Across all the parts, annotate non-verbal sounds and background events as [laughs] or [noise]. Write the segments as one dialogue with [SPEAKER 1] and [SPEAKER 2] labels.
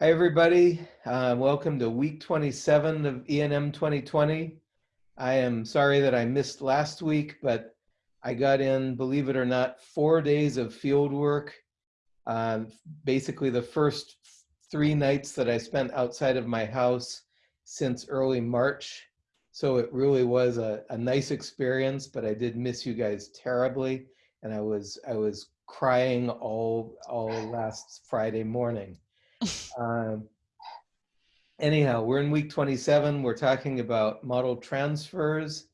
[SPEAKER 1] Hi, everybody. Uh, welcome to week 27 of ENM 2020. I am sorry that I missed last week, but I got in, believe it or not, four days of field work. Um, basically, the first three nights that I spent outside of my house since early March. So it really was a, a nice experience, but I did miss you guys terribly. And I was, I was crying all, all last Friday morning. Um, anyhow, we're in week 27. We're talking about model transfers.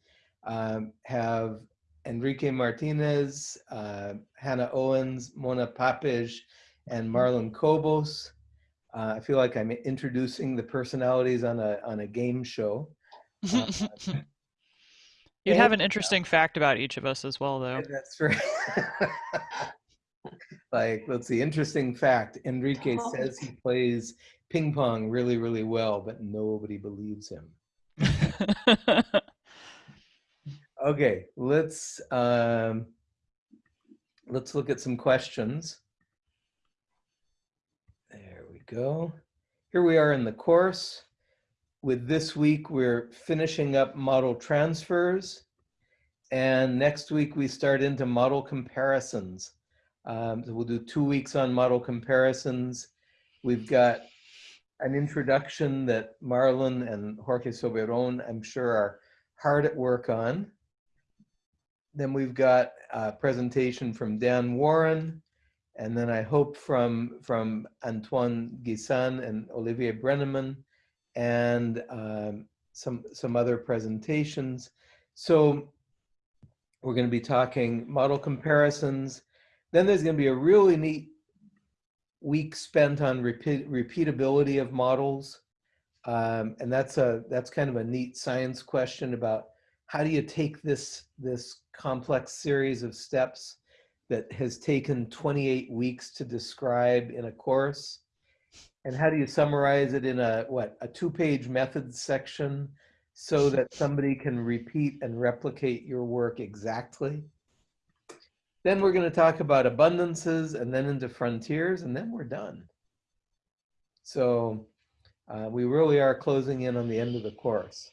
[SPEAKER 1] Um, have Enrique Martinez, uh, Hannah Owens, Mona Papeş, and Marlon Cobos. Uh, I feel like I'm introducing the personalities on a on a game show. [laughs] Uh,
[SPEAKER 2] You'd have an interesting fact about each of us as well, though. [laughs]
[SPEAKER 1] That's right. [laughs] like, let's see, interesting fact. Enrique
[SPEAKER 3] Oh.
[SPEAKER 1] says he plays ping pong really, really well, but nobody believes him. [laughs] Okay, let's um, let's look at some questions. There we go. Here we are in the course. With this week, we're finishing up model transfers. And next week, we start into model comparisons. Um, so we'll do two weeks on model comparisons. We've got an introduction that Marlon and Jorge Soberon, I'm sure, are hard at work on. Then we've got a presentation from Dan Warren, and then I hope from, from Antoine Guisan and Olivier Broennimann, and um, some, some other presentations. So we're going to be talking model comparisons. Then there's going to be a really neat week spent on repeat, repeatability of models. Um, and that's a that's kind of a neat science question about how do you take this this complex series of steps that has taken 28 weeks to describe in a course and how do you summarize it in a what a two-page methods section so that somebody can repeat and replicate your work exactly then we're going to talk about abundances and then into frontiers and then we're done so uh, we really are closing in on the end of the course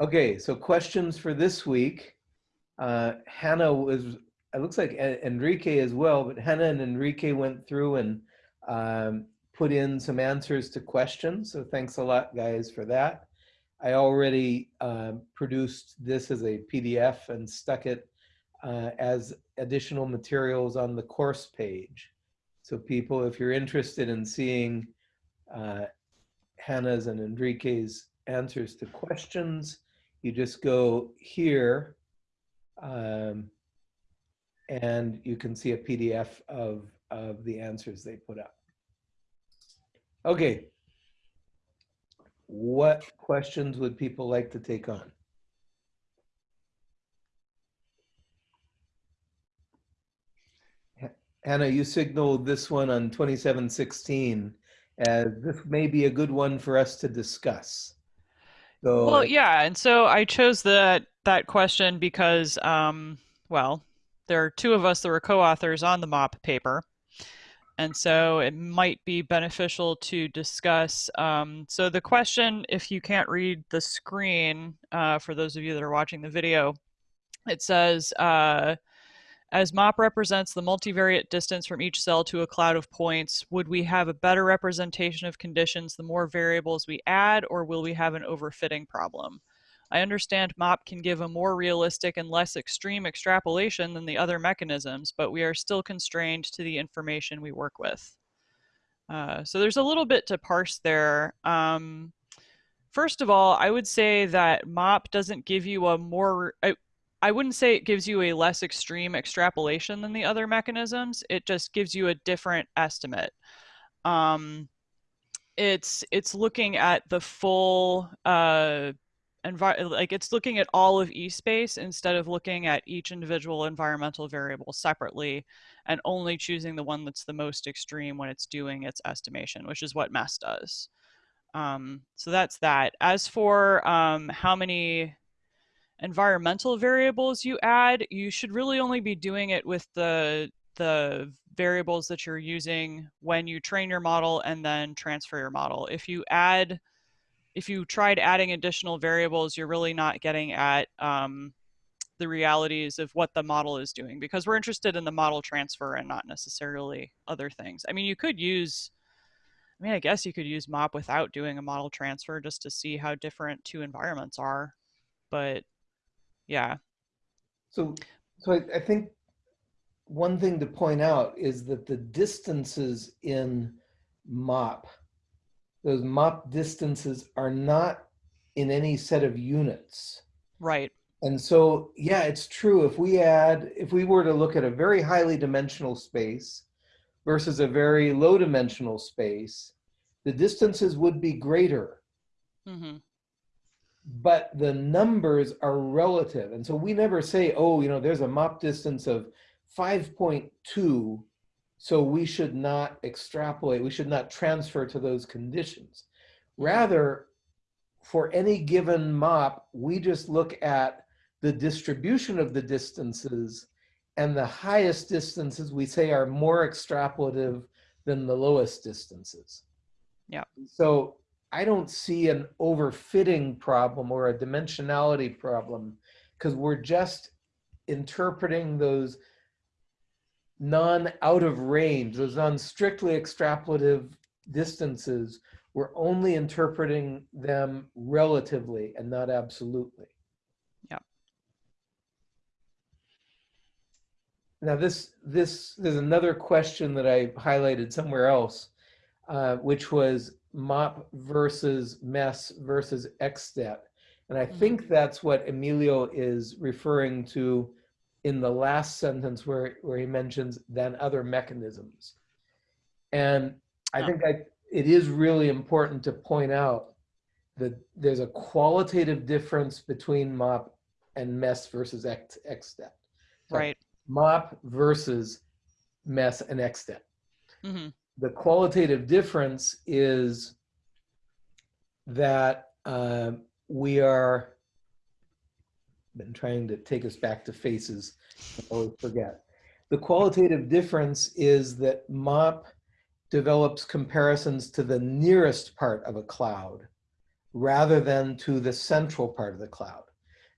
[SPEAKER 1] Okay, so questions for this week. Uh, Hannah was, it looks like Enrique as well, but Hannah and Enrique went through and um, put in some answers to questions. So thanks a lot, guys, for that. I already uh, produced this as a PDF and stuck it uh, as additional materials on the course page. So people, if you're interested in seeing uh, Hannah's and Enrique's answers to questions, you just go here um, and you can see a PDF of, of the answers they put up. Okay. What questions would people like to take on? Hannah, you signaled this one on 2716 as this may be a good one for us to discuss. So
[SPEAKER 2] Well, yeah, and so I chose that that question because, um, well, there are two of us that were co-authors on the MOP paper, and so it might be beneficial to discuss. Um, so the question, if you can't read the screen, uh, for those of you that are watching the video, it says, uh, as MOP represents the multivariate distance from each cell to a cloud of points, would we have a better representation of conditions the more variables we add, or will we have an overfitting problem? I understand MOP can give a more realistic and less extreme extrapolation than the other mechanisms, but we are still constrained to the information we work with. Uh, so there's a little bit to parse there. Um, first of all, I would say that MOP doesn't give you a more, I, I wouldn't say it gives you a less extreme extrapolation than the other mechanisms. It just gives you a different estimate. Um, it's it's looking at the full uh, like it's looking at all of e-space instead of looking at each individual environmental variable separately and only choosing the one that's the most extreme when it's doing its estimation, which is what MESS does. Um, so that's that. As for um, how many environmental variables you add, you should really only be doing it with the the variables that you're using when you train your model and then transfer your model. If you add, if you tried adding additional variables, you're really not getting at um, the realities of what the model is doing because we're interested in the model transfer and not necessarily other things. I mean, you could use, I mean, I guess you could use MOP without doing a model transfer just to see how different two environments are. But yeah.
[SPEAKER 1] So, so I, I think one thing to point out is that the distances in MOP, those MOP distances are not in any set of units.
[SPEAKER 2] Right.
[SPEAKER 1] And so, yeah, it's true. If we add, if we were to look at a very highly dimensional space versus a very low dimensional space, the distances would be greater.
[SPEAKER 2] Mm -hmm.
[SPEAKER 1] But the numbers are relative. And so we never say, oh, you know, there's a MOP distance of 5.2, so we should not extrapolate, we should not transfer to those conditions. Rather, for any given MOP, we just look at the distribution of the distances and the highest distances we say are more extrapolative than the lowest distances.
[SPEAKER 2] Yeah.
[SPEAKER 1] So I don't see an overfitting problem or a dimensionality problem because we're just interpreting those non out of range, those non strictly extrapolative distances, we're only interpreting them relatively and not absolutely.
[SPEAKER 2] Yeah.
[SPEAKER 1] Now this, this, there's another question that I highlighted somewhere else, uh, which was MOP versus MESS versus ExDet. And I think that's what Emilio is referring to in the last sentence where, where he mentions than other mechanisms. And I think I, it is really important to point out that there's a qualitative difference between MOP and MESS versus ExDet.
[SPEAKER 2] So right.
[SPEAKER 1] MOP versus MESS and ExDet.
[SPEAKER 2] Mm -hmm.
[SPEAKER 1] The qualitative difference is that uh, we are been trying to take us back to faces. I forget. The qualitative difference is that MOP develops comparisons to the nearest part of a cloud rather than to the central part of the cloud.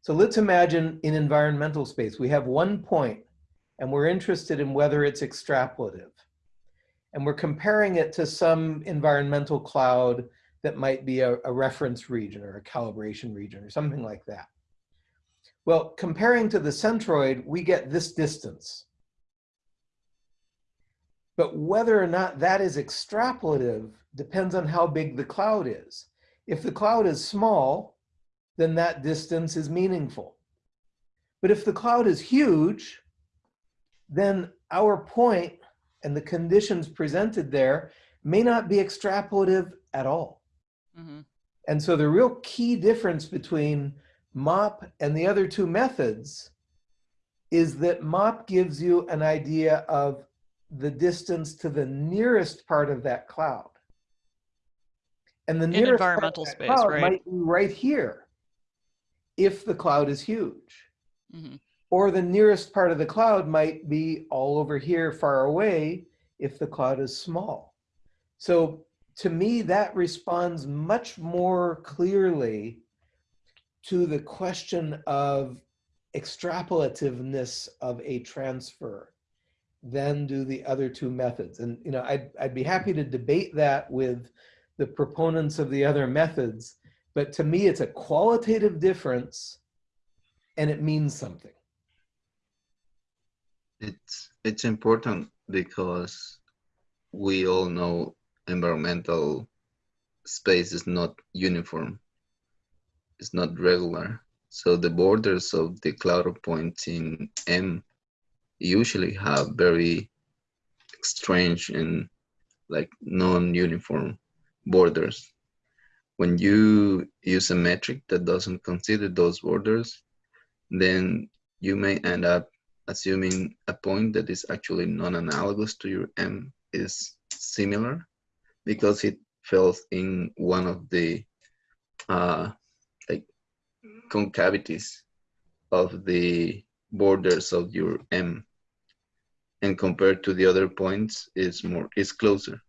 [SPEAKER 1] So let's imagine in environmental space, we have one point and we're interested in whether it's extrapolative. And we're comparing it to some environmental cloud that might be a, a reference region or a calibration region or something like that. Well, comparing to the centroid, we get this distance. But whether or not that is extrapolative depends on how big the cloud is. If the cloud is small, then that distance is meaningful. But if the cloud is huge, then our point and the conditions presented there may not be extrapolative at all. Mm -hmm. And so the real key difference between MOP and the other two methods is that MOP gives you an idea of the distance to the nearest part of that cloud. And the nearest
[SPEAKER 2] environmental space, right?
[SPEAKER 1] might be right here if the cloud is huge. Mm -hmm. Or the nearest part of the cloud might be all over here far away if the cloud is small. So to me, that responds much more clearly to the question of extrapolativeness of a transfer than do the other two methods. And you know, I'd, I'd be happy to debate that with the proponents of the other methods, but to me it's a qualitative difference and it means something.
[SPEAKER 3] It's, it's important because we all know environmental space is not uniform It's not regular. So the borders of the cloud of points in M usually have very strange and like non-uniform borders. When you use a metric that doesn't consider those borders, then you may end up assuming a point that is actually non-analogous to your M is similar because it falls in one of the uh, concavities of the borders of your M. and compared to the other points, is more is closer.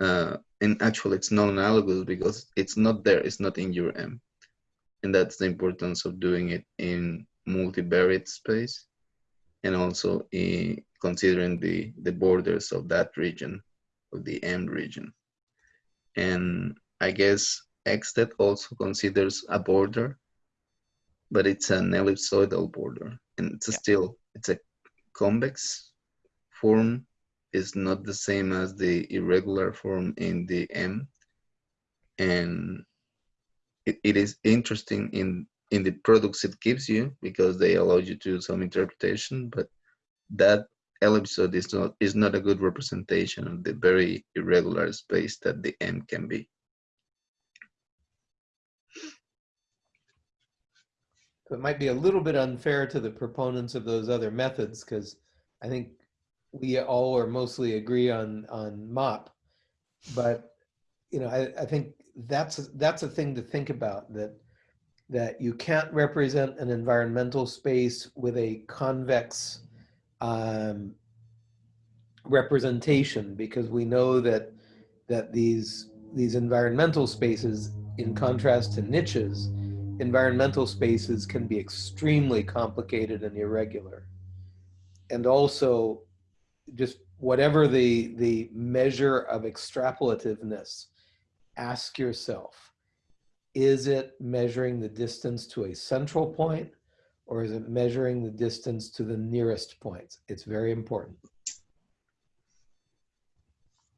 [SPEAKER 3] Uh, and actually, it's non-analogous because it's not there. It's not in your M, and that's the importance of doing it in multivariate space, and also in considering the the borders of that region, of the M region. And I guess ExDet also considers a border, but it's an ellipsoidal border, and it's a
[SPEAKER 2] Yeah.
[SPEAKER 3] still it's a convex form is not the same as the irregular form in the M, and it, it is interesting in in the products it gives you because they allow you to do some interpretation, but that ellipsoid is not is not a good representation of the very irregular space that the M can be.
[SPEAKER 1] So it might be a little bit unfair to the proponents of those other methods because I think we all or mostly agree on on MOP, but you know I, I think that's that's a thing to think about that that you can't represent an environmental space with a convex um, representation because we know that that these these environmental spaces in contrast to niches environmental spaces can be extremely complicated and irregular. And also, just whatever the, the measure of extrapolativeness, ask yourself, is it measuring the distance to a central point or is it measuring the distance to the nearest points? It's very important.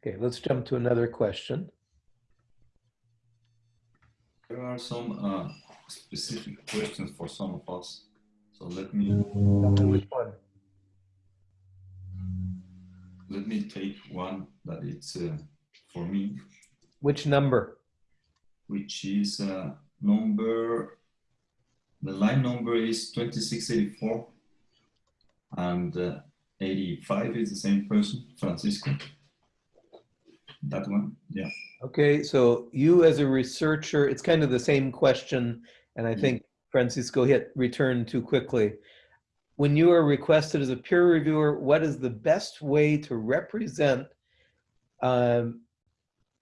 [SPEAKER 1] Okay, let's jump to another question.
[SPEAKER 4] There are some uh, specific questions for some of us. So let me
[SPEAKER 1] which one.
[SPEAKER 4] let me take one that it's uh, for me,
[SPEAKER 1] Which number?
[SPEAKER 4] Which is uh, number. The line number is 2684, and uh, 85 is the same person, Francisco. That one, yeah.
[SPEAKER 1] Okay, so you as a researcher, it's kind of the same question, and I
[SPEAKER 4] Mm.
[SPEAKER 1] think Francisco hit return too quickly. When you are requested as a peer reviewer, what is the best way to represent? Um,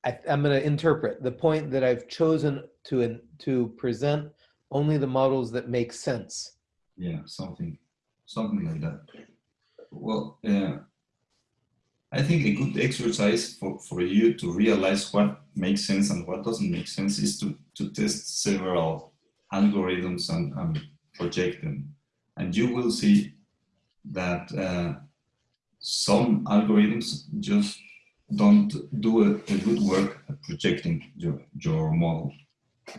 [SPEAKER 1] I, I'm going to interpret the point that I've chosen to in- to present only the models that make sense.
[SPEAKER 4] Yeah, something, something like that. Well, uh, I think a good exercise for, for you to realize what makes sense and what doesn't make sense is to, to test several algorithms and, and project them. And you will see that uh, some algorithms just don't do a, a good work projecting your, your model.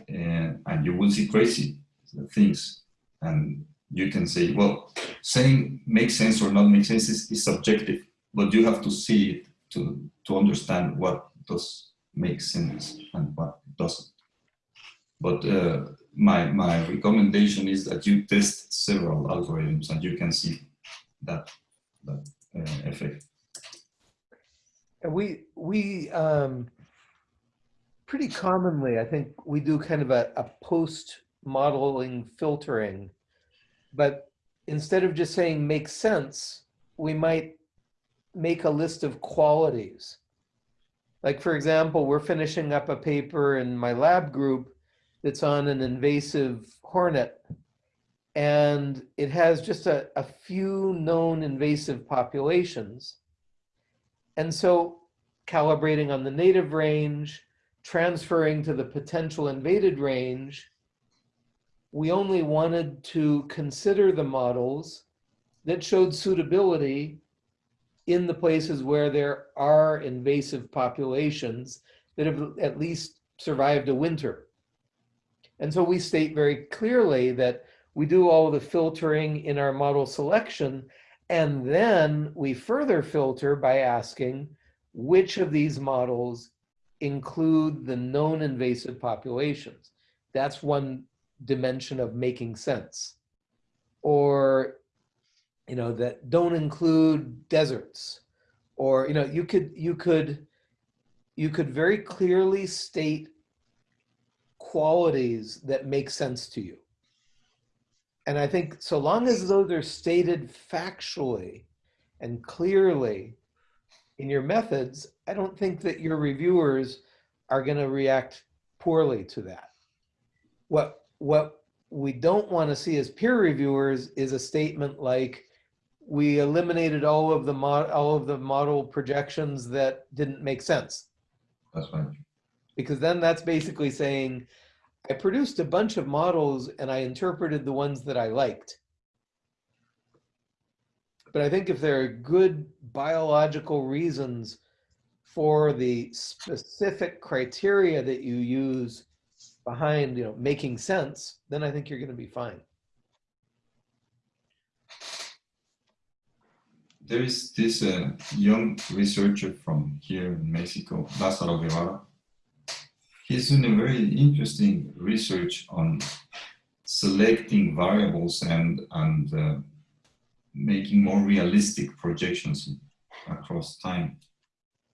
[SPEAKER 4] Uh, and you will see crazy things. And you can say, well, saying makes sense or not make sense is, is subjective, but you have to see it to, to understand what does make sense and what doesn't. But uh, my, my recommendation is that you test several algorithms and you can see that, that uh, effect.
[SPEAKER 1] We, we, um, pretty commonly, I think we do kind of a, a post modeling filtering. But instead of just saying makes sense, we might make a list of qualities. Like for example, we're finishing up a paper in my lab group that's on an invasive hornet. And it has just a, a few known invasive populations. And so calibrating on the native range, transferring to the potential invaded range, we only wanted to consider the models that showed suitability in the places where there are invasive populations that have at least survived a winter. And so we state very clearly that we do all the filtering in our model selection, and then we further filter by asking which of these models include the known invasive populations. That's one dimension of making sense. Or, you know, that don't include deserts. Or, you know, you could, you could, you could very clearly state qualities that make sense to you. And I think so long as those are stated factually And clearly, in your methods, I don't think that your reviewers are going to react poorly to that. What, what we don't want to see as peer reviewers is a statement like, we eliminated all of the mod, all of the model projections that didn't make sense.
[SPEAKER 4] That's fine.
[SPEAKER 1] Because then that's basically saying, I produced a bunch of models and I interpreted the ones that I liked. But I think if there are good biological reasons for the specific criteria that you use behind, you know, making sense, then I think you're going to be fine.
[SPEAKER 4] There is this uh, young researcher from here in Mexico, Lázaro Guevara. He's doing a very interesting research on selecting variables and, and uh, making more realistic projections across time.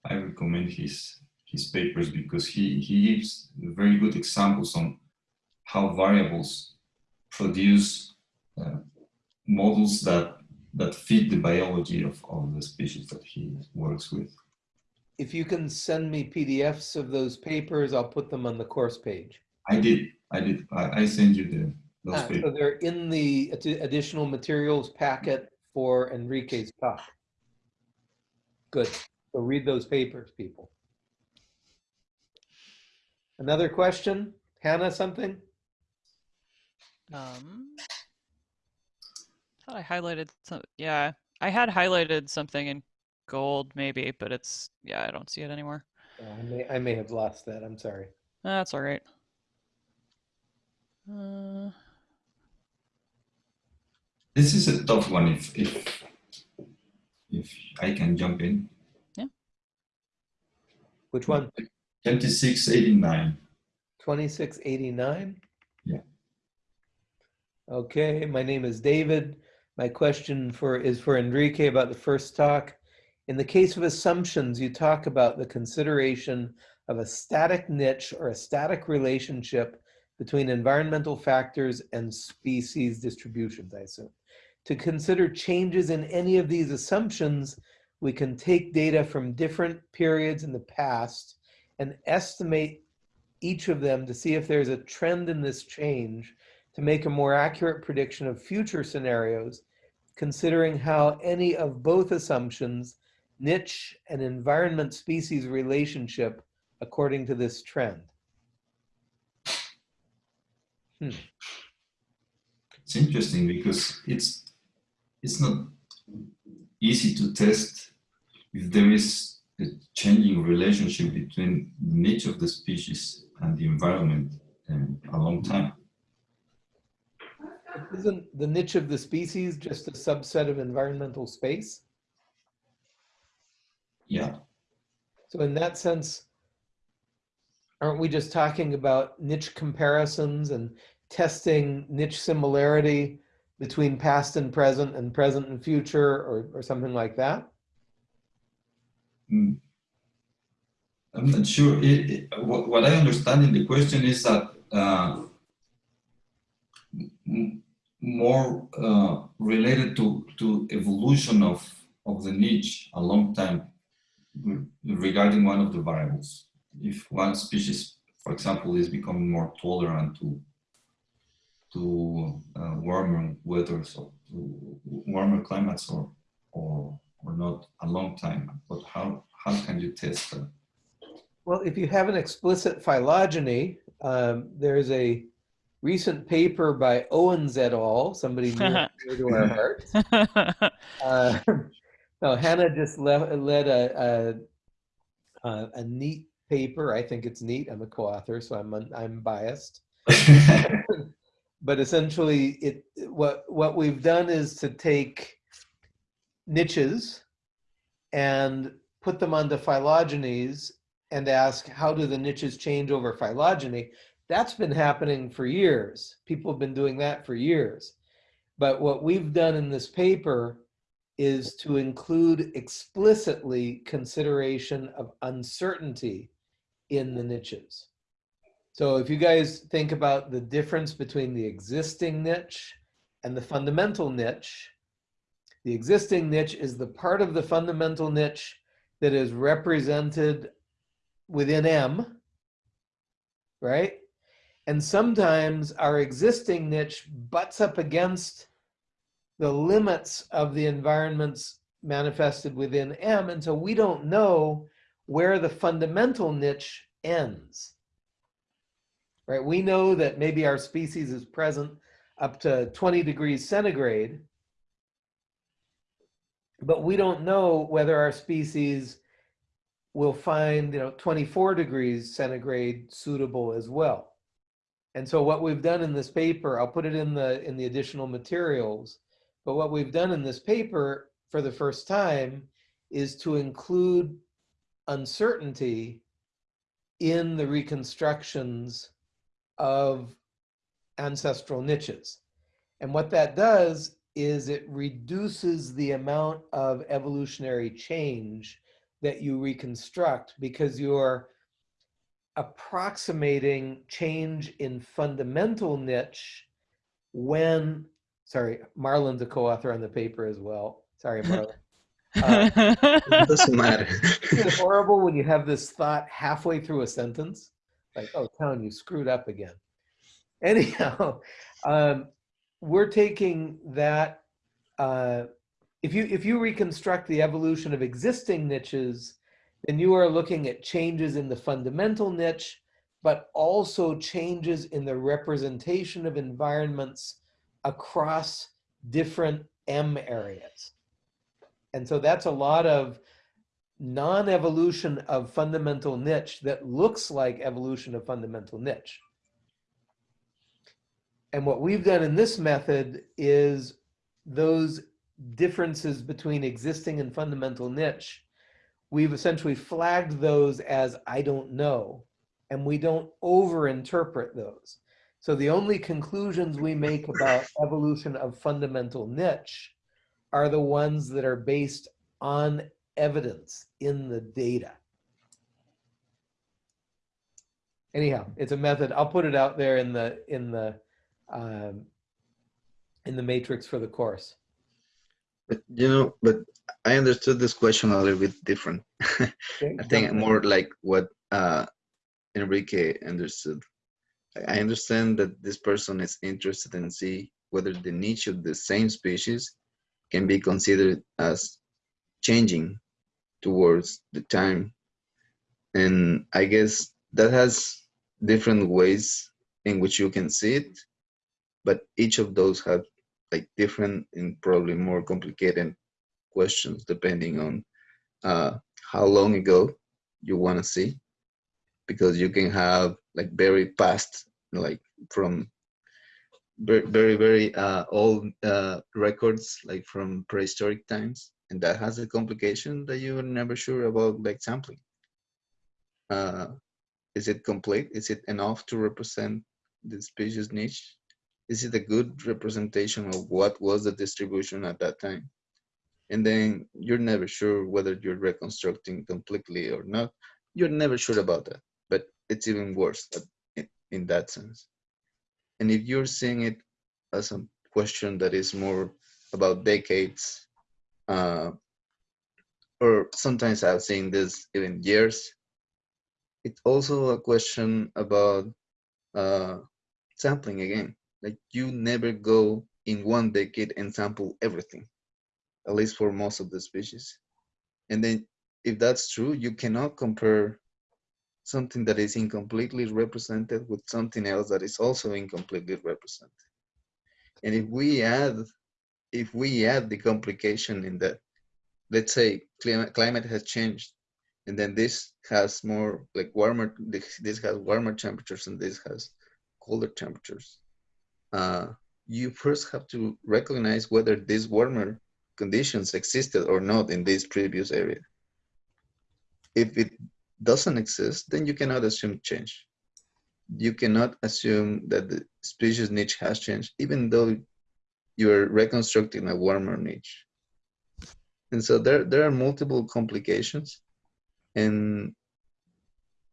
[SPEAKER 4] I recommend his, his papers because he, he gives very good examples on how variables produce uh, models that that fit the biology of, of the species that he works with.
[SPEAKER 1] If you can send me PDFs of those papers, I'll put them on the course page.
[SPEAKER 4] I did, I did, I, I send you the those
[SPEAKER 1] Ah, So they're in the additional materials packet for Enrique's talk. Good. So read those papers, people. Another question? Hannah, something?
[SPEAKER 2] Um, thought I highlighted some. Yeah, I had highlighted something in gold, maybe, but it's yeah, I don't see it anymore.
[SPEAKER 1] Oh, I may, I may have lost that. I'm sorry.
[SPEAKER 2] That's all right. Uh,
[SPEAKER 4] This is a tough one if, if, if I can jump in. Yeah.
[SPEAKER 1] Which one?
[SPEAKER 4] 2689.
[SPEAKER 1] 2689?
[SPEAKER 4] Yeah.
[SPEAKER 1] Okay, my name is David. My question for is for Enrique about the first talk. In the case of assumptions, you talk about the consideration of a static niche or a static relationship between environmental factors and species distributions, I assume. To consider changes in any of these assumptions, we can take data from different periods in the past and estimate each of them to see if there's a trend in this change to make a more accurate prediction of future scenarios, considering how any of both assumptions, niche and environment species relationship according to this trend. Hmm.
[SPEAKER 4] It's interesting because it's, it's not easy to test if there is a changing relationship between the niche of the species and the environment in a long time.
[SPEAKER 1] Isn't the niche of the species just a subset of environmental space?
[SPEAKER 4] Yeah,
[SPEAKER 1] So in that sense, aren't we just talking about niche comparisons and testing niche similarity between past and present and present and future or, or something like that?
[SPEAKER 4] Mm. I'm not sure. It, it- what, what I understand in the question is that uh, more uh, related to, to evolution of, of the niche a long time regarding one of the variables. If one species, for example, is becoming more tolerant to to uh, warmer weather, so to warmer climates or, or, or not a long time, but how, how can you test that?
[SPEAKER 1] Well, if you have an explicit phylogeny, um, there's a recent paper by Owens et al., somebody [laughs] near near to our hearts. [laughs] Uh, no, Hannah just le- led a, a, a, a neat paper. I think it's neat. I'm a co-author, so I'm, I'm biased. [laughs] but essentially it what what we've done is to take niches and put them onto phylogenies and ask how do the niches change over phylogeny that's been happening for years people have been doing that for years but what we've done in this paper is to include explicitly consideration of uncertainty in the niches so if you guys think about the difference between the existing niche and the fundamental niche, The existing niche is the part of the fundamental niche that is represented within M, right? And sometimes our existing niche butts up against the limits of the environments manifested within M. And so we don't know where the fundamental niche ends. Right? We know that maybe our species is present up to 20 degrees centigrade, but we don't know whether our species will find, you know, 24 degrees centigrade suitable as well. And so what we've done in this paper, I'll put it in the in the additional materials, but what we've done in this paper for the first time is to include uncertainty in the reconstructions of ancestral niches. And what that does is it reduces the amount of evolutionary change that you reconstruct because you're approximating change in fundamental niche when, sorry, Marlon's a co-author on the paper as well. Sorry, Marlon. [laughs] Uh,
[SPEAKER 3] It doesn't [laughs] matter.
[SPEAKER 1] Isn't horrible when you have this thought halfway through a sentence? Like, oh, Town, you screwed up again. [laughs] Anyhow, um, we're taking that, uh, if you, if you reconstruct the evolution of existing niches, then you are looking at changes in the fundamental niche, but also changes in the representation of environments across different M areas. And so that's a lot of non-evolution of fundamental niche that looks like evolution of fundamental niche. And what we've done in this method is those differences between existing and fundamental niche, we've essentially flagged those as I don't know, and we don't over-interpret those. So the only conclusions we make about evolution of fundamental niche are the ones that are based on evidence in the data. Anyhow, it's a method. I'll put it out there in the in the um, in the matrix for the course.
[SPEAKER 3] But you know, but I understood this question a little bit different. [laughs] I think more like what uh, Enrique understood. I- understand that this person is interested in see whether the niche of the same species can be considered as changing towards the time. And I guess that has different ways in which you can see it, but each of those have like different and probably more complicated questions depending on uh, how long ago you want to see because you can have like very past like from very very, uh, old uh, records like from prehistoric times. And that has a complication that you're never sure about like sampling. Uh, is it complete? Is it enough to represent the species niche? Is it a good representation of what was the distribution at that time? And then you're never sure whether you're reconstructing completely or not. You're never sure about that it's even worse in, that sense and if you're seeing it as a question that is more about decades uh, or sometimes i've seen this even years it's also a question about uh, sampling again like you never go in one decade and sample everything at least for most of the species. And then if that's true, you cannot compare something that is incompletely represented with something else that is also incompletely represented. And if we add, if we add the complication in that, let's say climate, climate has changed, and then this has more like warmer, this, has warmer temperatures and this has colder temperatures. Uh, you first have to recognize whether these warmer conditions existed or not in this previous area. If it doesn't exist, then you cannot assume change. You cannot assume that the species niche has changed, even though you're reconstructing a warmer niche. And so there, there are multiple complications. And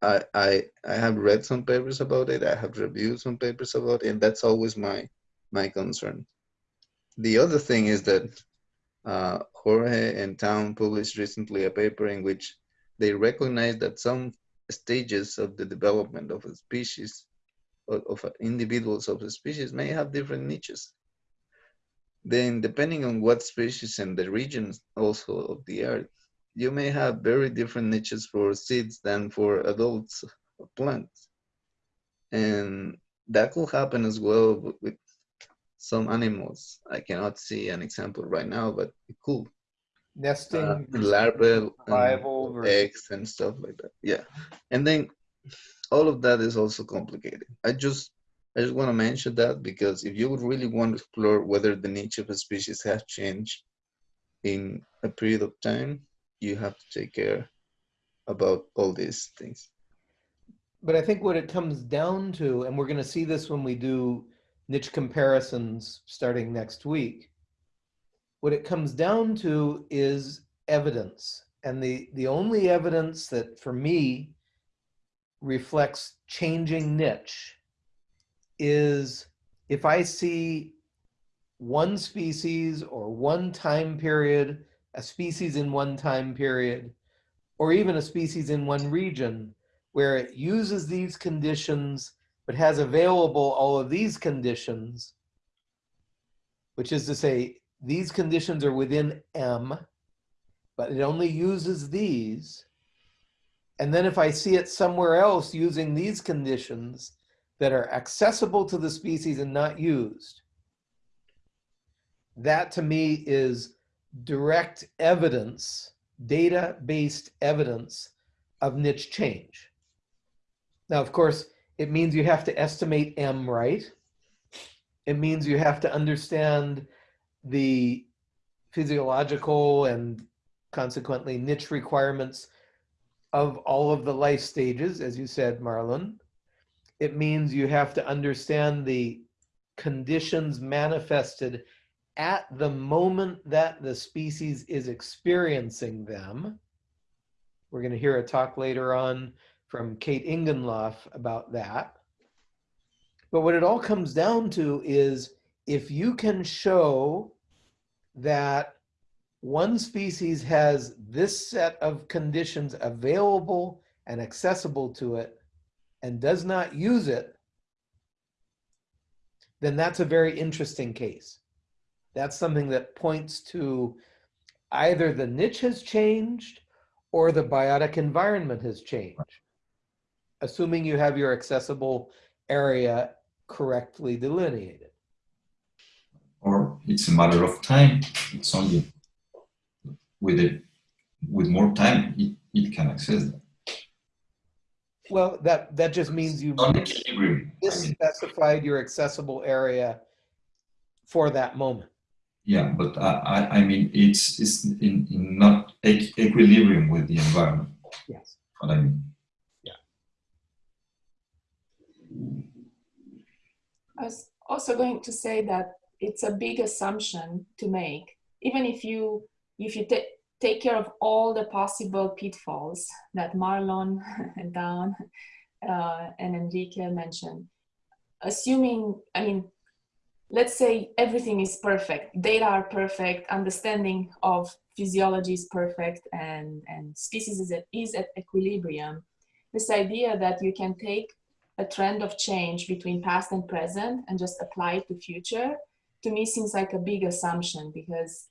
[SPEAKER 3] I, I, I have read some papers about it. I have reviewed some papers about it, and that's always my, my concern. The other thing is that uh, Jorge and Town published recently a paper in which they recognize that some stages of the development of a species, of, individuals of a species may have different niches. Then depending on what species and the regions also of the earth, you may have very different niches for seeds than for adults of plants. And that could happen as well with some animals. I cannot see an example right now, but it could.
[SPEAKER 1] Nesting,
[SPEAKER 3] Uh, larval
[SPEAKER 1] survival
[SPEAKER 3] and eggs and stuff like that. Yeah, and then all of that is also complicated. I just I just want to mention that because if you would really want to explore whether the niche of a species has changed in a period of time, you have to take care about all these things.
[SPEAKER 1] But I think what it comes down to, and we're going to see this when we do niche comparisons starting next week, what it comes down to is evidence. And the, the only evidence that for me reflects changing niche is if I see one species or one time period, a species in one time period, or even a species in one region where it uses these conditions but has available all of these conditions, which is to say these conditions are within M, but it only uses these. And then if I see it somewhere else using these conditions that are accessible to the species and not used, that to me is direct evidence, data-based evidence of niche change. Now, of course, it means you have to estimate M right. It means you have to understand the physiological and consequently niche requirements of all of the life stages, as you said, Marlon. It means you have to understand the conditions manifested at the moment that the species is experiencing them. We're going to hear a talk later on from Kate Ingenloff about that. But what it all comes down to is if you can show that one species has this set of conditions available and accessible to it and does not use it, then that's a very interesting case. That's something that points to either the niche has changed or the biotic environment has changed assuming you have your accessible area correctly delineated.
[SPEAKER 4] Or it's a matter of time. It's only with it with more time it, it can access that.
[SPEAKER 1] Well, that, that just means you
[SPEAKER 4] Non equilibrium. I
[SPEAKER 1] specified your accessible area for that moment.
[SPEAKER 4] yeah, but I, I, I mean it's it's in, in not equ- equilibrium with the environment.
[SPEAKER 1] Yes.
[SPEAKER 4] What I mean. Yeah.
[SPEAKER 5] I was also going to say that it's a big assumption to make, even if you if you ta- take care of all the possible pitfalls that Marlon [laughs] and Don uh, and Enrique mentioned. Assuming, I mean, let's say everything is perfect, data are perfect, understanding of physiology is perfect, and and species is at, is at equilibrium. This idea that you can take a trend of change between past and present and just apply it to future to me seems like a big assumption because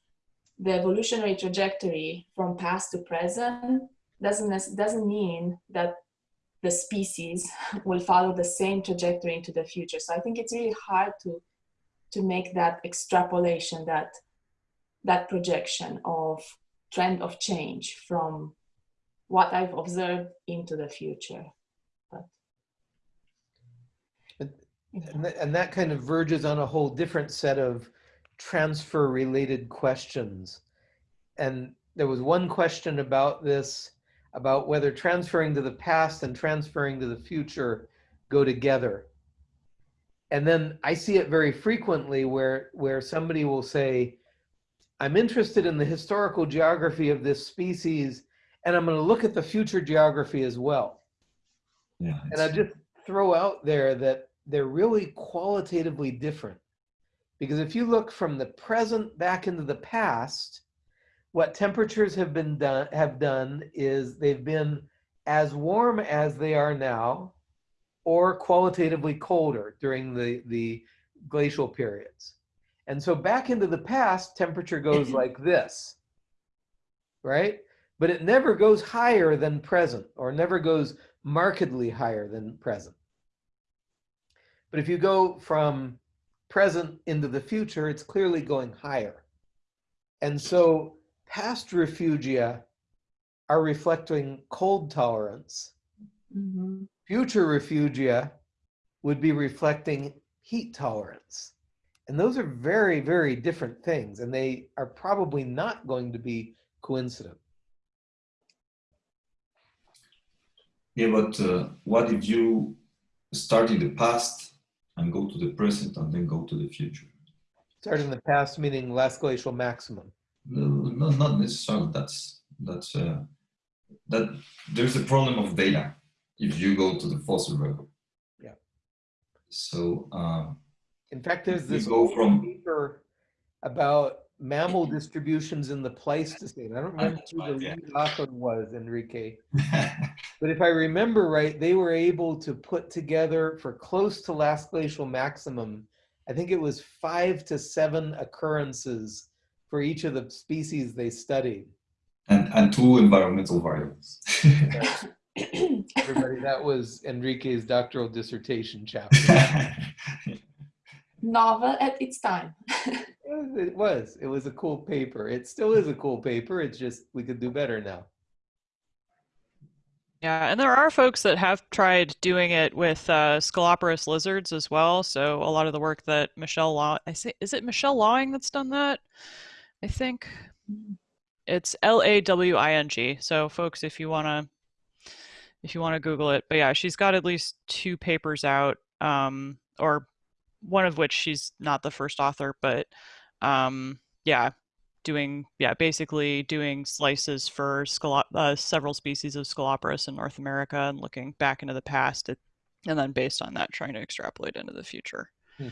[SPEAKER 5] the evolutionary trajectory from past to present doesn't doesn't mean that the species [laughs] will follow the same trajectory into the future. So i think it's really hard to to make that extrapolation that that projection of trend of change from what i've observed into the future
[SPEAKER 1] And that, and that kind of verges on a whole different set of transfer related questions. And there was one question about this, about whether transferring to the past and transferring to the future go together. And then I see it very frequently where, where somebody will say, I'm interested in the historical geography of this species, and I'm going to look at the future geography as well.
[SPEAKER 4] Yeah.
[SPEAKER 1] And I just throw out there that they're really qualitatively different. Because if you look from the present back into the past, what temperatures have been done have done is they've been as warm as they are now or qualitatively colder during the the glacial periods. And so back into the past temperature goes mm-hmm. like this right? But it never goes higher than present or never goes markedly higher than present but if you go from present into the future it's clearly going higher and so past refugia are reflecting cold tolerance.
[SPEAKER 5] Mhm.
[SPEAKER 1] Future refugia would be reflecting heat tolerance. And those are very, very different things, and they are probably not going to be coincident.
[SPEAKER 4] Yeah, but uh, what if you start in the past and go to the present and then go to the future?
[SPEAKER 1] Start in the past, meaning last glacial maximum.
[SPEAKER 4] No, no not necessarily. That's that's uh, that. There's a problem of data if you go to the fossil record.
[SPEAKER 1] Yeah.
[SPEAKER 4] So um,
[SPEAKER 1] In fact, there's this
[SPEAKER 4] go from-
[SPEAKER 1] paper about mammal distributions in the Pleistocene. I don't remember who the
[SPEAKER 4] yeah.
[SPEAKER 1] lead author was, Enrique. [laughs] But if I remember right, they were able to put together for close to last glacial maximum, I think it was five to seven occurrences for each of the species they studied.
[SPEAKER 4] and and two environmental variables. [laughs]
[SPEAKER 1] Everybody, that was Enrique's doctoral dissertation chapter. [laughs]
[SPEAKER 5] Novel at its time.
[SPEAKER 1] It was, it was a cool paper. It still is a cool paper. It's just, we could do better now.
[SPEAKER 2] Yeah, and there are folks that have tried doing it with uh, lizards as well. So a lot of the work that Michelle Law, I say, is it Michelle Lawing that's done that? I think it's L A W I N G. So folks, if you wanna, if you wanna Google it, but yeah, she's got at least two papers out, um, or one of which she's not the first author, but um, yeah, doing yeah basically doing slices for uh, several species of Sceloporus in North America and looking back into the past, it, and then based on that trying to extrapolate into the future.
[SPEAKER 1] Hmm.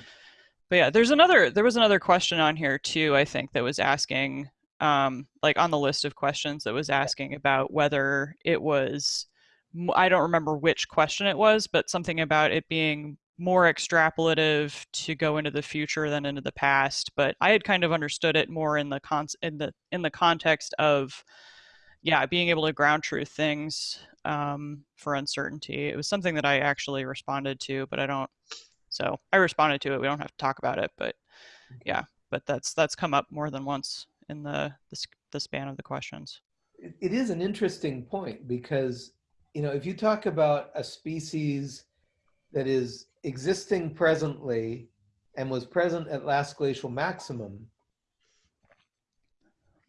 [SPEAKER 2] But yeah, there's another there was another question on here too. I think that was asking um, like on the list of questions that was asking about whether it was I don't remember which question it was, but something about it being more extrapolative to go into the future than into the past but i had kind of understood it more in the con in the in the context of yeah being able to ground truth things um, for uncertainty. It was something that i actually responded to but i don't so i responded to it. We don't have to talk about it but yeah but that's that's come up more than once in the the, the span of the questions.
[SPEAKER 1] It- it is an interesting point because, you know, if you talk about a species that is existing presently and was present at last glacial maximum,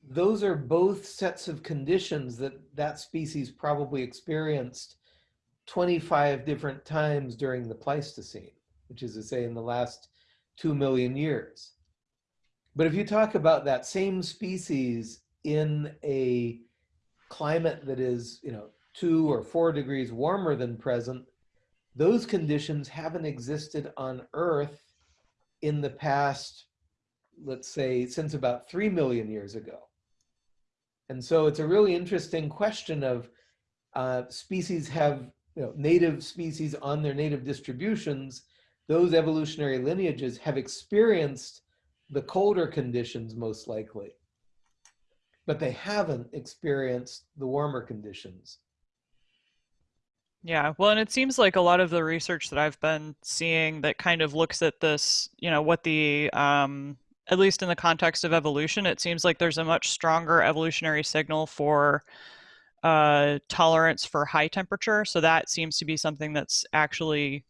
[SPEAKER 1] those are both sets of conditions that that species probably experienced 25 different times during the Pleistocene, which is to say in the last 2 million years. But if you talk about that same species in a climate that is, you know, two or four degrees warmer than present, those conditions haven't existed on Earth in the past, let's say, since about 3 million years ago. And so it's a really interesting question of uh, species have, you know, native species on their native distributions, those evolutionary lineages have experienced the colder conditions most likely but they haven't experienced the warmer conditions.
[SPEAKER 2] Yeah, well, and it seems like a lot of the research that I've been seeing that kind of looks at this, you know, what the, um, at least in the context of evolution, it seems like there's a much stronger evolutionary signal for uh, tolerance for high temperature. So that seems to be something that's actually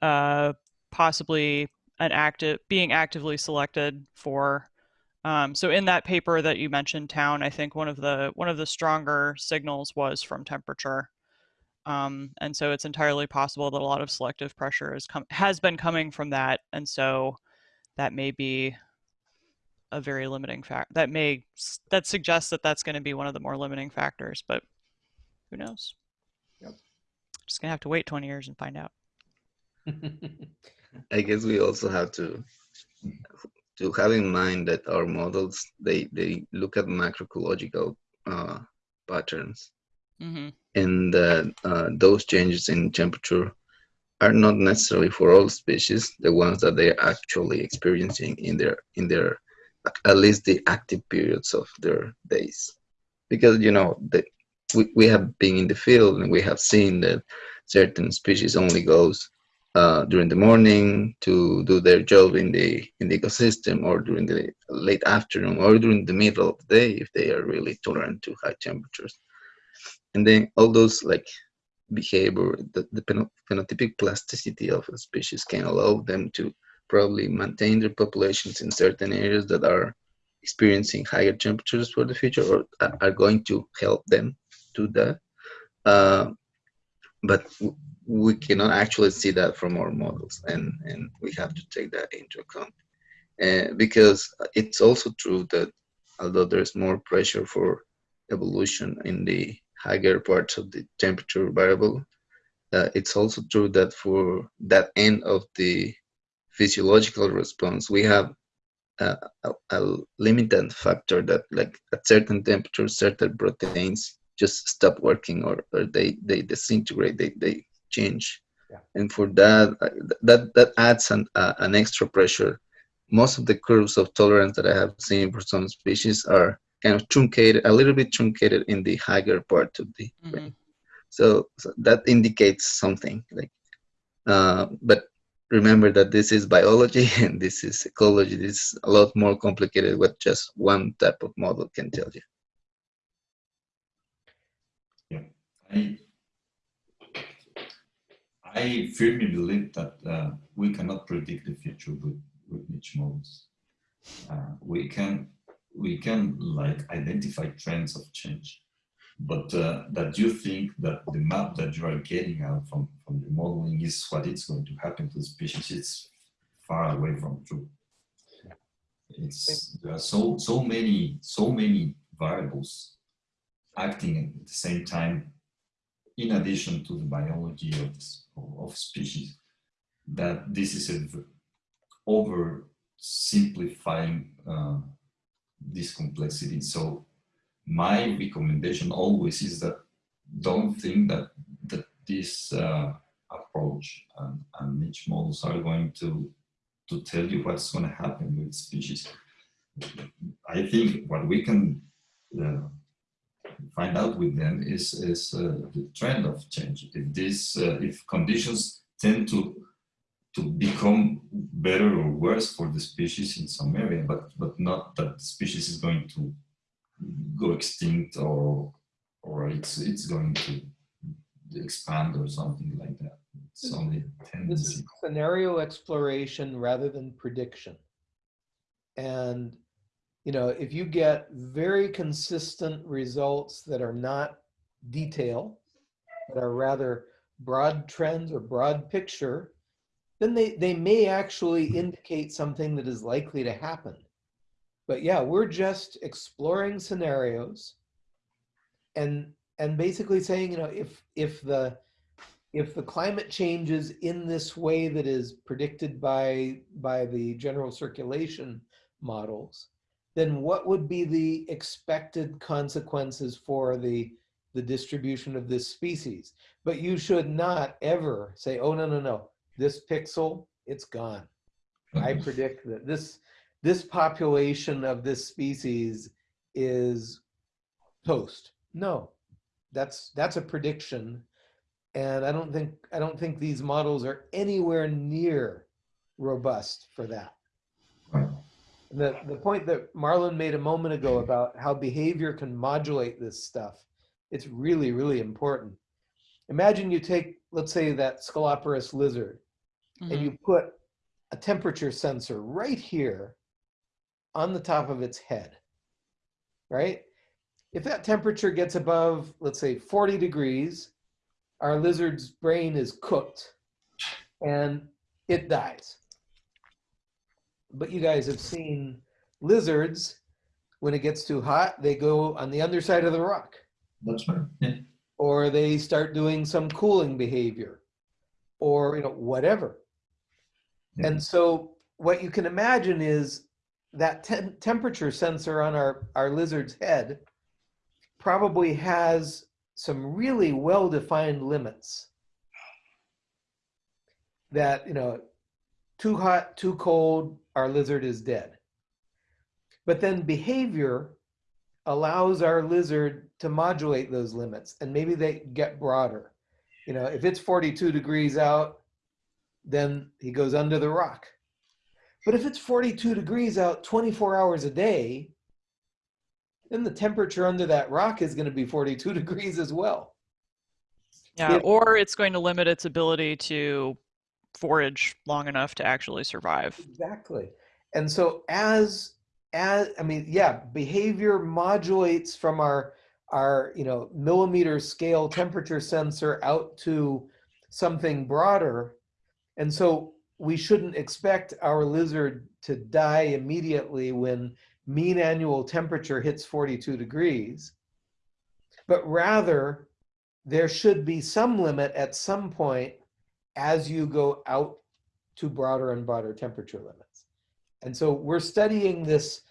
[SPEAKER 2] uh, possibly an active, being actively selected for. Um, so in that paper that you mentioned, Town, I think one of the one of the stronger signals was from temperature. Um, and so it's entirely possible that a lot of selective pressure is has been coming from that, and so that may be a very limiting fact. That may that suggests that that's going to be one of the more limiting factors, but who knows?
[SPEAKER 1] Yep.
[SPEAKER 2] Just gonna have to wait 20 years and find out. [laughs]
[SPEAKER 3] I guess we also have to to have in mind that our models they they look at macroecological uh, patterns
[SPEAKER 2] hmm
[SPEAKER 3] and uh, those changes in temperature are not necessarily for all species the ones that they're actually experiencing in their in their at least the active periods of their days. Because you know the, we, we have been in the field and we have seen that certain species only goes uh, during the morning to do their job in the in the ecosystem or during the late afternoon or during the middle of the day if they are really tolerant to high temperatures and then all those like behavior the, the phenotypic plasticity of a species can allow them to probably maintain their populations in certain areas that are experiencing higher temperatures for the future or are- going to help them do that. Uh, but we cannot actually see that from our models and and we have to take that into account. Uh, because it's also true that although there's more pressure for evolution in the higher parts of the temperature variable. Uh, it's also true that for that end of the physiological response we have a, a, a limited factor that like at certain temperatures certain proteins just stop working or, or they they disintegrate they they change.
[SPEAKER 1] Yeah.
[SPEAKER 3] and for that uh, that that adds an uh, an extra pressure. Most of the curves of tolerance that i have seen for some species are kind of truncated a little bit truncated in the higher part of the
[SPEAKER 2] hmm
[SPEAKER 3] range. so, so that indicates something like uh, but remember that this is biology [laughs] and this is ecology this is a lot more complicated what just one type of model can tell you
[SPEAKER 4] I, I firmly believe that uh, we cannot predict the future with, with niche models. Uh, we can we can like identify trends of change, but uh, that you think that the map that you are getting out from from the modeling is what it's going to happen to the species, it's far away from true. It's there are so so many so many variables acting at the same time in addition to the biology of, of species, that this is a v- oversimplifying uh, this complexity. So my recommendation always is that don't think that that this uh, approach and, and niche models are going to to tell you what's going to happen with species. I think what we can uh, find out with them is is uh, the trend of change. If this uh, if conditions tend to to become better or worse for the species in some area, but but not that the species is going to go extinct or or it's it's going to expand or something like that. It's only a
[SPEAKER 1] This is scenario exploration rather than prediction. And, you know, if you get very consistent results that are not detail, that are rather broad trends or broad picture, then they, they may actually indicate something that is likely to happen. But yeah, we're just exploring scenarios and and basically saying, you know, if if the if the climate changes in this way that is predicted by by the general circulation models, then what would be the expected consequences for the the distribution of this species? But you should not ever say, oh no, no, no, this pixel, it's gone. I predict that this this population of this species is toast. No, that's that's a prediction, and I don't think I don't think these models are anywhere near robust for that. The the point that Marlon made a moment ago about how behavior can modulate this stuff, it's really really important. Imagine you take let's say that Sceloporus lizard and
[SPEAKER 2] Mhm.
[SPEAKER 1] you put a temperature sensor right here on the top of its head, right? If that temperature gets above, let's say 40 degrees, our lizard's brain is cooked and it dies. But you guys have seen lizards, when it gets too hot, they go on the underside of the rock
[SPEAKER 4] That's right. Yeah.
[SPEAKER 1] Or they start doing some cooling behavior or you know whatever
[SPEAKER 4] Yeah.
[SPEAKER 1] and so what you can imagine is that tem- temperature sensor on our, our lizard's head probably has some really well-defined limits that, you know, too hot, too cold, our lizard is dead. But then behavior allows our lizard to modulate those limits and maybe they get broader. You know, if it's 42 degrees out, then he goes under the rock. But if it's 42 degrees out 24 hours a day, then the temperature under that rock is going to be 42 [laughs] degrees as well.
[SPEAKER 2] Yeah,
[SPEAKER 1] If-
[SPEAKER 2] or it's going to limit its ability to forage long enough to actually survive.
[SPEAKER 1] Exactly. And so as as I mean, yeah, behavior modulates from our our you know millimeter scale temperature sensor out to something broader. And so we shouldn't expect our lizard to die immediately when mean annual temperature hits 42 degrees. But rather, there should be some limit at some point as you go out to broader and broader temperature limits. And so we're studying this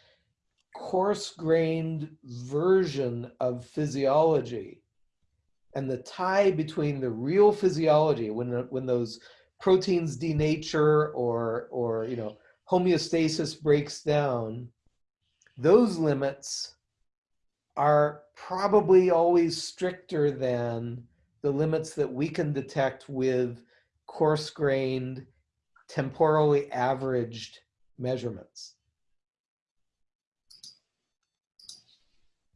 [SPEAKER 1] coarse-grained version of physiology and the tie between the real physiology when when those proteins denature or or you know homeostasis breaks down those limits are probably always stricter than the limits that we can detect with coarse-grained temporally averaged measurements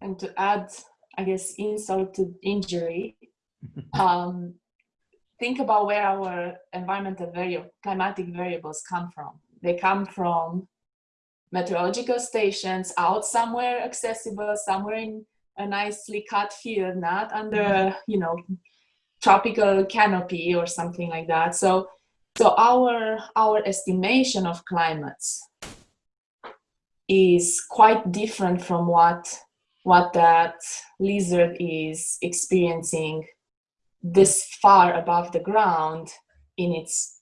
[SPEAKER 5] And to add, I guess, insult to injury, [laughs] um, think about where our environmental variable, climatic variables come from. They come from meteorological stations out somewhere accessible, somewhere in a nicely cut field, not under, you know, tropical canopy or something like that. So, so our our estimation of climates is quite different from what what that lizard is experiencing this far above the ground in its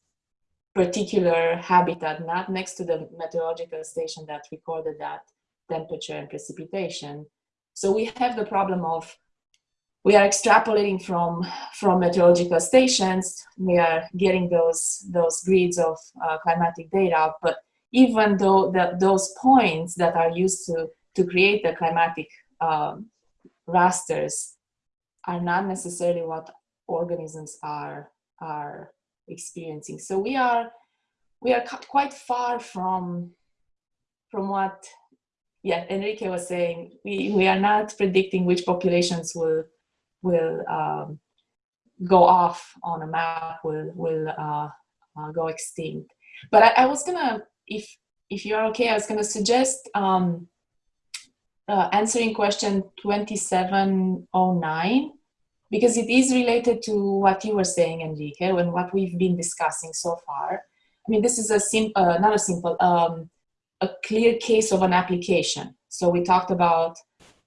[SPEAKER 5] particular habitat, not next to the meteorological station that recorded that temperature and precipitation. So we have the problem of we are extrapolating from from meteorological stations. We are getting those those grids of uh, climatic data, but even though the, those points that are used to to create the climatic um, rasters are not necessarily what organisms are are experiencing. So we are we are quite far from from what yeah Enrique was saying. We we are not predicting which populations will will um, go off on a map will will uh, uh, go extinct. But I, I was gonna if if you're okay, I was gonna suggest. Um, uh, answering question 2709 because it is related to what you were saying, Enrique, and what we've been discussing so far. I mean, this is a simple, uh, not a simple, um, a clear case of an application. So we talked about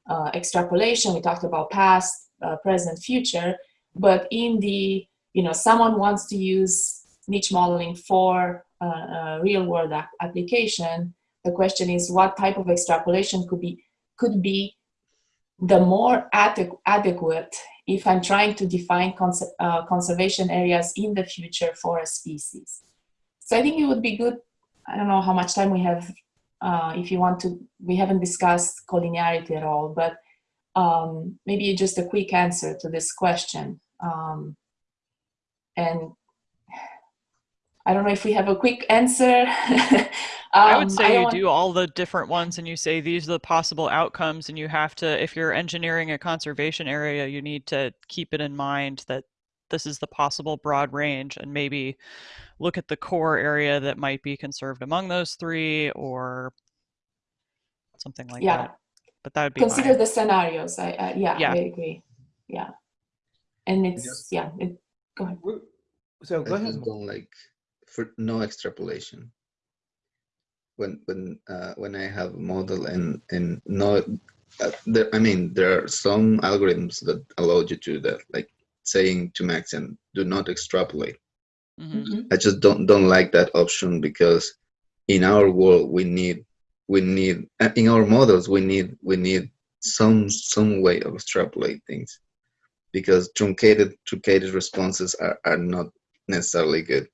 [SPEAKER 5] uh, extrapolation, we talked about past, uh, present, future, but in the, you know, someone wants to use niche modeling for uh, real world ap application. The question is what type of extrapolation could be could be the more adequ adequate if I'm trying to define cons uh, conservation areas in the future for a species. So I think it would be good, I don't know how much time we have, uh, if you want to, we haven't discussed collinearity at all, but um, maybe just a quick answer to this question. Um, and I don't know if we have a quick answer. [laughs]
[SPEAKER 2] I would
[SPEAKER 5] Um,
[SPEAKER 2] say
[SPEAKER 5] don't
[SPEAKER 2] you do all the different ones and you say these are the possible outcomes and you have to if you're engineering a conservation area you need to keep it in mind that this is the possible broad range and maybe look at the core area that might be conserved among those three or something like
[SPEAKER 5] Yeah.
[SPEAKER 2] that. But that would be
[SPEAKER 5] consider
[SPEAKER 2] my,
[SPEAKER 5] the scenarios. I, I yeah,
[SPEAKER 2] Yeah.
[SPEAKER 5] I agree. Yeah, and it's
[SPEAKER 3] Yes.
[SPEAKER 5] yeah. It, go ahead.
[SPEAKER 1] So go
[SPEAKER 3] I
[SPEAKER 1] ahead.
[SPEAKER 3] just don't like for no extrapolation. When when uh, when I have a model and and no, uh, there, I mean there are some algorithms that allow you to do that, like saying to Maxent do not extrapolate.
[SPEAKER 2] Mhm.
[SPEAKER 5] Mhm.
[SPEAKER 3] I just don't don't like that option because in our world we need we need uh, in our models we need we need some some way of extrapolate things because truncated truncated responses are, are not necessarily good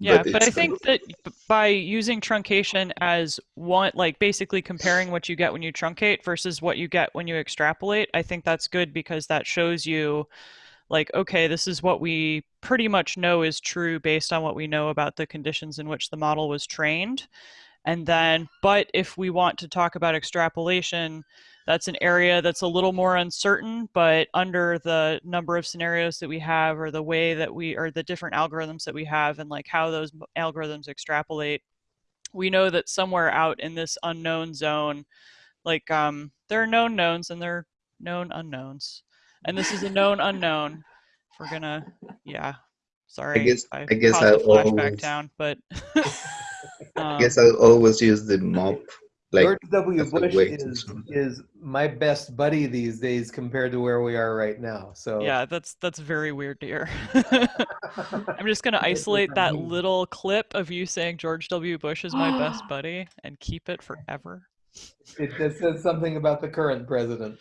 [SPEAKER 2] Yeah, but, I
[SPEAKER 3] it's-
[SPEAKER 2] think that by using truncation as one, like basically comparing what you get when you truncate versus what you get when you extrapolate, I think that's good because that shows you, like, okay, this is what we pretty much know is true based on what we know about the conditions in which the model was trained. And then, but if we want to talk about extrapolation, that's an area that's a little more uncertain, but under the number of scenarios that we have or the way that we, or the different algorithms that we have and like how those algorithms extrapolate, we know that somewhere out in this unknown zone, like um, there are known knowns and there are known unknowns. And this is a known unknown. If we're gonna, yeah, sorry.
[SPEAKER 3] I guess-
[SPEAKER 2] I,
[SPEAKER 3] I guess I always-
[SPEAKER 2] down, but [laughs] um,
[SPEAKER 3] guess i always use the MOP like
[SPEAKER 1] George W. Bush is, [laughs] is my best buddy these days compared to where we are right now. So
[SPEAKER 2] yeah, that's that's very weird to hear. [laughs] I'm just gonna isolate
[SPEAKER 1] that
[SPEAKER 2] that little clip of you saying George W. Bush is my best [gasps] buddy and keep it forever.
[SPEAKER 1] it, it says something about the current president.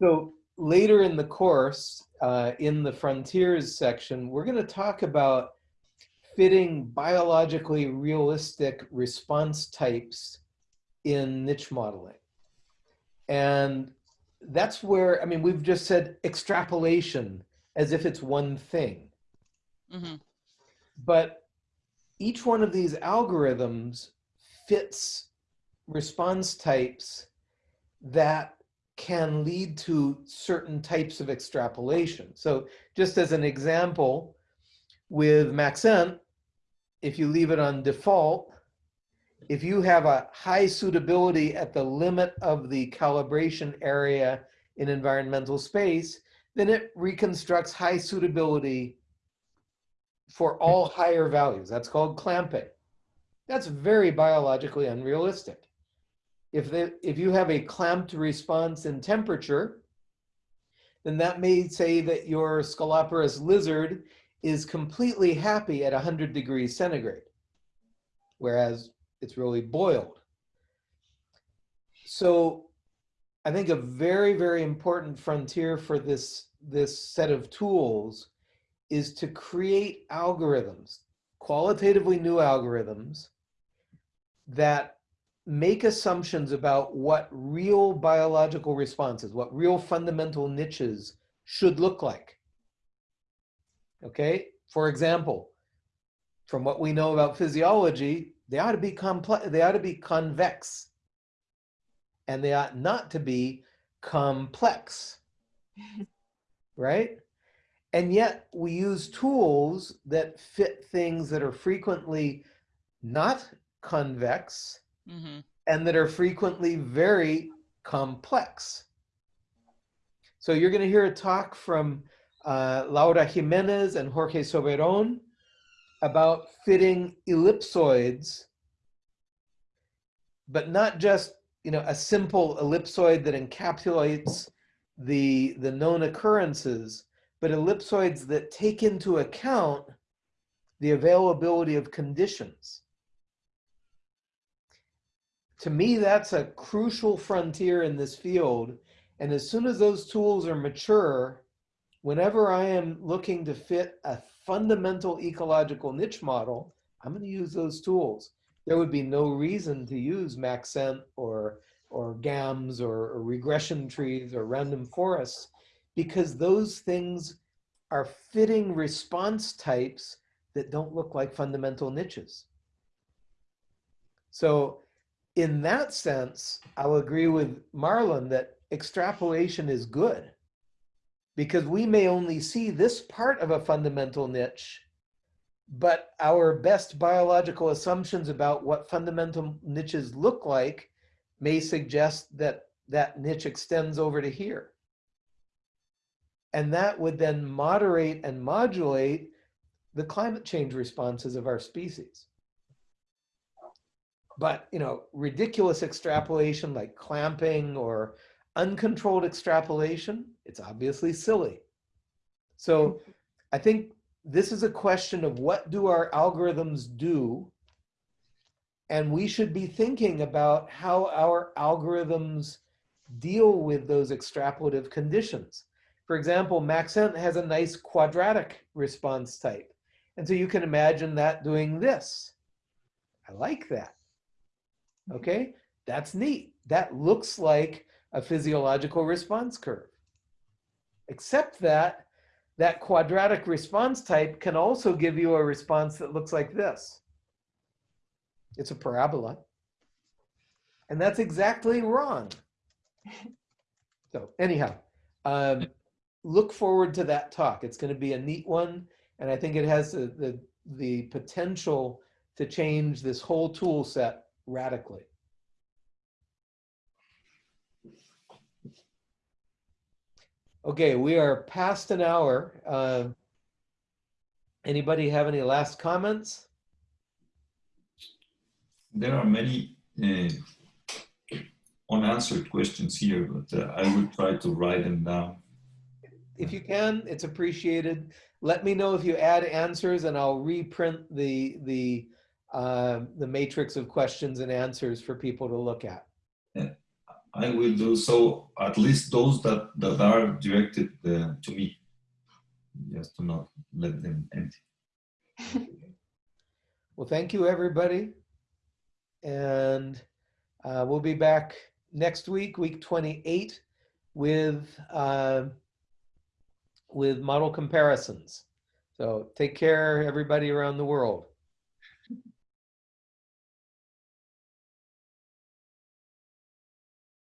[SPEAKER 1] So later in the course, uh, in the frontiers section, we're going to talk about fitting biologically realistic response types in niche modeling. And that's where, I mean, we've just said extrapolation as if it's one thing.
[SPEAKER 2] hmm
[SPEAKER 1] But each one of these algorithms fits response types that can lead to certain types of extrapolation. So just as an example, with Maxent, if you leave it on default, if you have a high suitability at the limit of the calibration area in environmental space, then it reconstructs high suitability for all higher values. That's called clamping. That's very biologically unrealistic. If, they, if you have a clamped response in temperature, then that may say that your Sceloporus lizard is completely happy at 100 degrees centigrade, whereas it's really boiled. So I think a very, very important frontier for this, this set of tools is to create algorithms, qualitatively new algorithms that make assumptions about what real biological responses, what real fundamental niches should look like. Okay, for example, from what we know about physiology, they ought to be complex, they ought to be convex. And they ought not to be complex. right? And yet we use tools that fit things that are frequently not convex
[SPEAKER 2] hmm
[SPEAKER 1] and that are frequently very complex. So you're going to hear a talk from uh, Laura Jimenez and Jorge Soberon about fitting ellipsoids, but not just you know a simple ellipsoid that encapsulates the the known occurrences, but ellipsoids that take into account the availability of conditions to me, that's a crucial frontier in this field. And as soon as those tools are mature, whenever I am looking to fit a fundamental ecological niche model, I'm going to use those tools. There would be no reason to use Maxent or, or GAMS or, or regression trees or random forests because those things are fitting response types that don't look like fundamental niches. So in that sense, I'll agree with Marlon that extrapolation is good because we may only see this part of a fundamental niche, but our best biological assumptions about what fundamental niches look like may suggest that that niche extends over to here. And that would then moderate and modulate the climate change responses of our species. But, you know, ridiculous extrapolation like clamping or uncontrolled extrapolation, it's obviously silly. So mm-hmm. I think this is a question of what do our algorithms do And we should be thinking about how our algorithms deal with those extrapolative conditions. For example, Maxent has a nice quadratic response type. And so you can imagine that doing this. I like that. Mm-hmm. Okay, that's neat. That looks like a physiological response curve. Except that that quadratic response type can also give you a response that looks like this. It's a parabola. And that's exactly wrong. So anyhow, um, look forward to that talk. It's going to be a neat one. And I think it has the, the, the potential to change this whole tool set radically. Okay, we are past an hour. Uh, anybody have any last comments?
[SPEAKER 4] There are many uh, unanswered questions here, but uh, I will try to write them down.
[SPEAKER 1] If you can, it's appreciated. Let me know if you add answers and I'll reprint the, the, uh, the matrix of questions and answers for people to look at.
[SPEAKER 4] I will do so, at least those that, that are directed uh, to me, just to not let them empty. [laughs]
[SPEAKER 1] Well, thank you, everybody. And uh, we'll be back next week, week 28, with, uh, with model comparisons. So take care, everybody around the world.